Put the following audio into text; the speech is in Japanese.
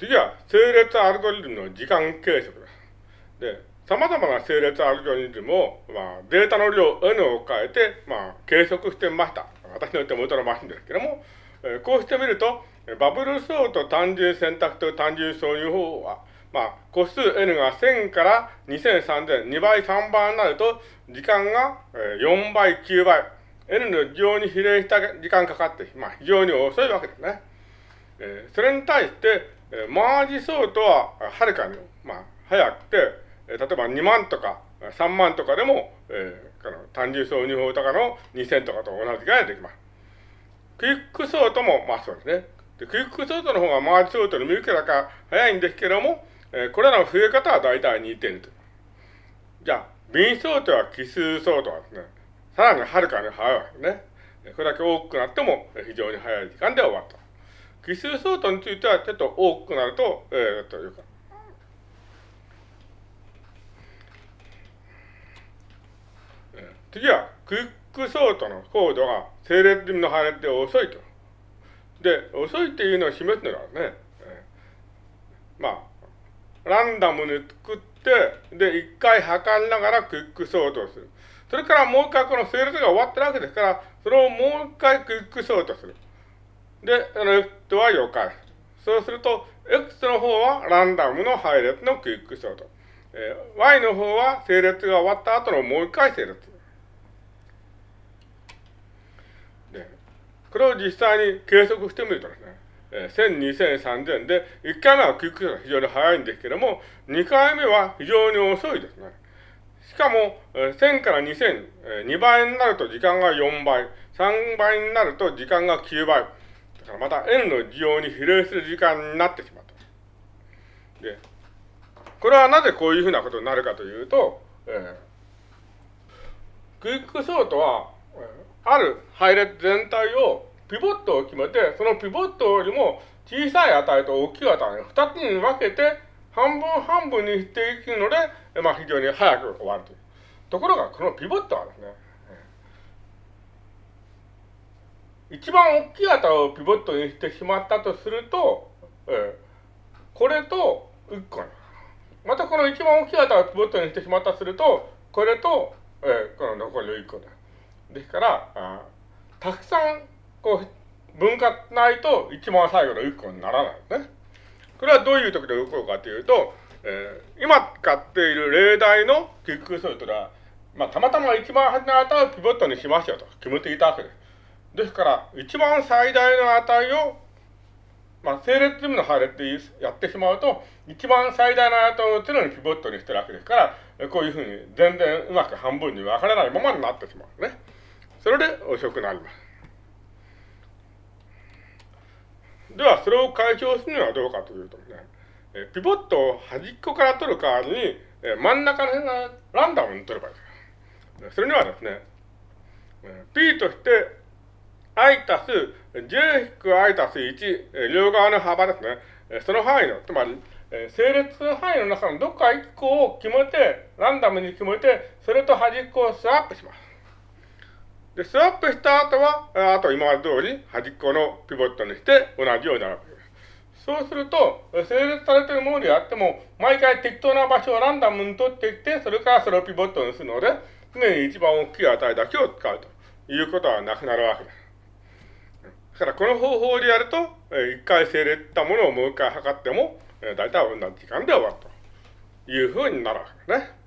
次は、整列アルゴリズムの時間計測です。で、様々な整列アルゴリズムを、まあ、データの量 N を変えて、まあ、計測してみました。私の手元のマシンですけども、えー、こうしてみると、バブルソート単純選択と単純挿入方法は、まあ、個数 N が1000から2000、3000、2倍、3倍になると、時間が4倍、9倍、N の非常に比例した時間かかって、まあ、非常に遅いわけですね。えー、それに対して、えー、マージソートははるかに、まあ、早くて、えー、例えば2万とか3万とかでも、えー、この単純挿入法とかの2000とかと同じぐらいできます。クイックソートも、まあそうですね。でクイックソートの方がマージソートの見受け高早いんですけども、えー、これらの増え方は大体似ていると。じゃあ、ビンソートは基数ソートはですね、さらにはるかに早いわけですね。これだけ多くなっても非常に早い時間で終わった。奇数ソートについてはちょっと多くなると、えー、というか、次は、クイックソートのコードが整列済みの配列で遅いと。で、遅いっていうのを示すのはね、えー、まあ、ランダムに作って、で、一回測りながらクイックソートをする。それからもう一回この整列が終わってるわけですから、それをもう一回クイックソートする。で、あの、X は4回。そうすると、X の方はランダムの配列のクイックソート。えー、Y の方は整列が終わった後のもう一回整列。で、これを実際に計測してみるとですね、えー、1000、2000、3000で、1回目はクイックソートが非常に早いんですけども、2回目は非常に遅いですね。しかも、えー、1000から2000、えー、2倍になると時間が4倍、3倍になると時間が9倍。からまた N の需要に比例する時間になってしまうと。で、これはなぜこういうふうなことになるかというと、えー、クイックソートは、ある配列全体をピボットを決めて、そのピボットよりも小さい値と大きい値を2つに分けて、半分半分にしていくので、まあ非常に早く終わるという。ところが、このピボットはですね、一番大きい値をピボットにしてしまったとすると、えー、これと1個またこの一番大きい値をピボットにしてしまったとすると、これと、えー、この残りの1個だ。ですから、あたくさんこう分割ないと一番最後の1個にならないね。これはどういう時で起こるかというと、えー、今使っている例題のキックソルトは、まあ、たまたま一番初めの値をピボットにしましょうと決めていたわけです。ですから、一番最大の値を、まあ、整列済みの配列でやってしまうと、一番最大の値を常にピボットにしてるわけですから、こういうふうに全然うまく半分に分からないままになってしまうね。それで遅くなります。では、それを解消するにはどうかというとね、えピボットを端っこから取る代わりに、え真ん中の辺がランダムに取ればいいです。それにはですね、P として i たす j-i たす1、両側の幅ですね。その範囲の、つまり、整列範囲の中のどっか1個を決めて、ランダムに決めて、それと端っこをスワップします。で、スワップした後は、あと今まで通り端っこのピボットにして同じようになるわけです。そうすると、整列されているものであっても、毎回適当な場所をランダムに取っていって、それからそれをピボットにするので、常に一番大きい値だけを使うということはなくなるわけです。だからこの方法でやると、一回整列したものをもう一回測っても、大体同じ時間で終わるというふうになるわけですね。